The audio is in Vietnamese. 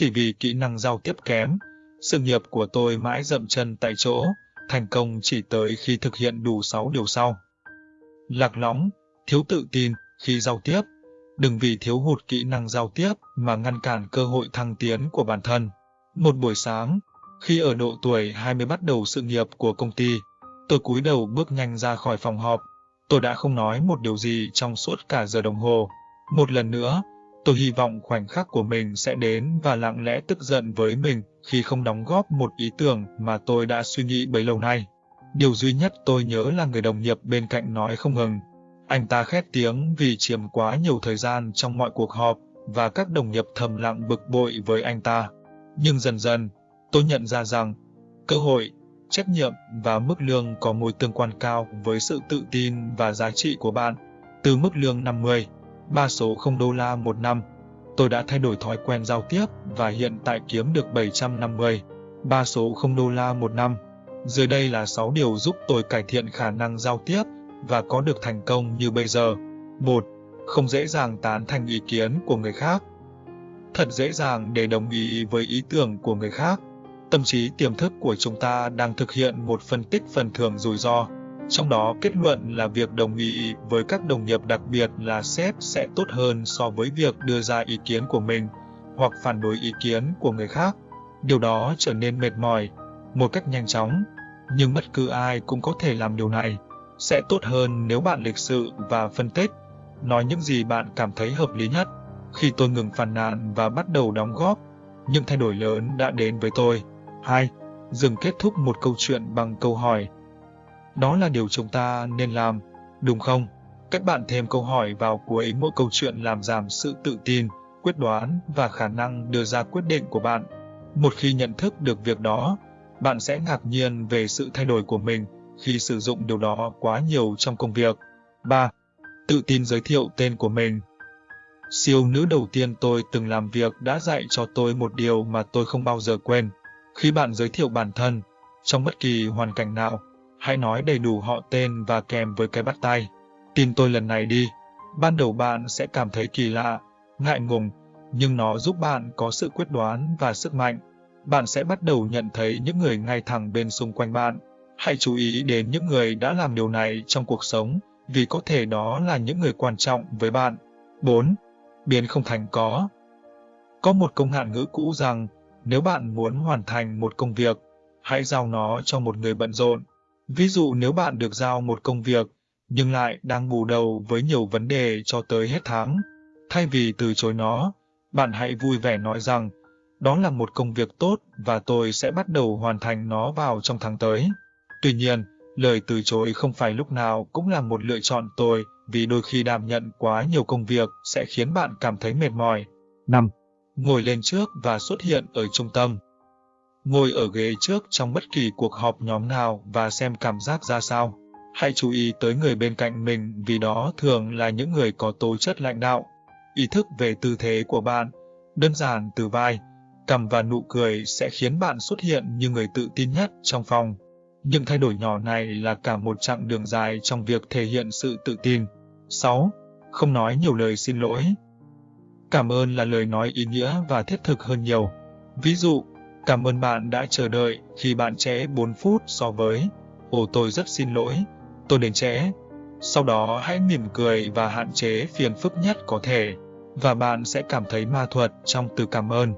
Chỉ vì kỹ năng giao tiếp kém, sự nghiệp của tôi mãi dậm chân tại chỗ, thành công chỉ tới khi thực hiện đủ 6 điều sau. Lạc lõng, thiếu tự tin khi giao tiếp, đừng vì thiếu hụt kỹ năng giao tiếp mà ngăn cản cơ hội thăng tiến của bản thân. Một buổi sáng, khi ở độ tuổi 20 bắt đầu sự nghiệp của công ty, tôi cúi đầu bước nhanh ra khỏi phòng họp. Tôi đã không nói một điều gì trong suốt cả giờ đồng hồ. Một lần nữa, tôi hy vọng khoảnh khắc của mình sẽ đến và lặng lẽ tức giận với mình khi không đóng góp một ý tưởng mà tôi đã suy nghĩ bấy lâu nay. Điều duy nhất tôi nhớ là người đồng nghiệp bên cạnh nói không ngừng. Anh ta khét tiếng vì chiếm quá nhiều thời gian trong mọi cuộc họp và các đồng nghiệp thầm lặng bực bội với anh ta. Nhưng dần dần, tôi nhận ra rằng cơ hội, trách nhiệm và mức lương có mối tương quan cao với sự tự tin và giá trị của bạn. Từ mức lương 50, ba số 0 đô la một năm, tôi đã thay đổi thói quen giao tiếp và hiện tại kiếm được 750, ba số 0 đô la một năm. Dưới đây là 6 điều giúp tôi cải thiện khả năng giao tiếp và có được thành công như bây giờ. 1. Không dễ dàng tán thành ý kiến của người khác. Thật dễ dàng để đồng ý với ý tưởng của người khác. Tâm trí tiềm thức của chúng ta đang thực hiện một phân tích phần thưởng rủi ro. Trong đó kết luận là việc đồng ý với các đồng nghiệp đặc biệt là sếp sẽ tốt hơn so với việc đưa ra ý kiến của mình hoặc phản đối ý kiến của người khác. Điều đó trở nên mệt mỏi một cách nhanh chóng, nhưng bất cứ ai cũng có thể làm điều này. Sẽ tốt hơn nếu bạn lịch sự và phân tích, nói những gì bạn cảm thấy hợp lý nhất. Khi tôi ngừng phàn nàn và bắt đầu đóng góp, những thay đổi lớn đã đến với tôi. 2. Dừng kết thúc một câu chuyện bằng câu hỏi. Đó là điều chúng ta nên làm, đúng không? Các bạn thêm câu hỏi vào cuối mỗi câu chuyện làm giảm sự tự tin, quyết đoán và khả năng đưa ra quyết định của bạn. Một khi nhận thức được việc đó, bạn sẽ ngạc nhiên về sự thay đổi của mình khi sử dụng điều đó quá nhiều trong công việc. 3. Tự tin giới thiệu tên của mình. Siêu nữ đầu tiên tôi từng làm việc đã dạy cho tôi một điều mà tôi không bao giờ quên. Khi bạn giới thiệu bản thân, trong bất kỳ hoàn cảnh nào, hãy nói đầy đủ họ tên và kèm với cái bắt tay. Tin tôi lần này đi. Ban đầu bạn sẽ cảm thấy kỳ lạ, ngại ngùng, nhưng nó giúp bạn có sự quyết đoán và sức mạnh. Bạn sẽ bắt đầu nhận thấy những người ngay thẳng bên xung quanh bạn. Hãy chú ý đến những người đã làm điều này trong cuộc sống, vì có thể đó là những người quan trọng với bạn. 4. Biến không thành có. Có một công hạn ngữ cũ rằng, nếu bạn muốn hoàn thành một công việc, hãy giao nó cho một người bận rộn. Ví dụ nếu bạn được giao một công việc, nhưng lại đang bù đầu với nhiều vấn đề cho tới hết tháng, thay vì từ chối nó, bạn hãy vui vẻ nói rằng, đó là một công việc tốt và tôi sẽ bắt đầu hoàn thành nó vào trong tháng tới. Tuy nhiên, lời từ chối không phải lúc nào cũng là một lựa chọn tôi vì đôi khi đảm nhận quá nhiều công việc sẽ khiến bạn cảm thấy mệt mỏi. 5. Ngồi lên trước và xuất hiện ở trung tâm. Ngồi ở ghế trước trong bất kỳ cuộc họp nhóm nào và xem cảm giác ra sao. Hãy chú ý tới người bên cạnh mình vì đó thường là những người có tố chất lãnh đạo. Ý thức về tư thế của bạn, đơn giản từ vai, cầm và nụ cười sẽ khiến bạn xuất hiện như người tự tin nhất trong phòng. Những thay đổi nhỏ này là cả một chặng đường dài trong việc thể hiện sự tự tin. 6. Không nói nhiều lời xin lỗi. Cảm ơn là lời nói ý nghĩa và thiết thực hơn nhiều. Ví dụ, cảm ơn bạn đã chờ đợi khi bạn trễ 4 phút so với Ồ tôi rất xin lỗi, tôi đến trễ. Sau đó hãy mỉm cười và hạn chế phiền phức nhất có thể, và bạn sẽ cảm thấy ma thuật trong từ cảm ơn.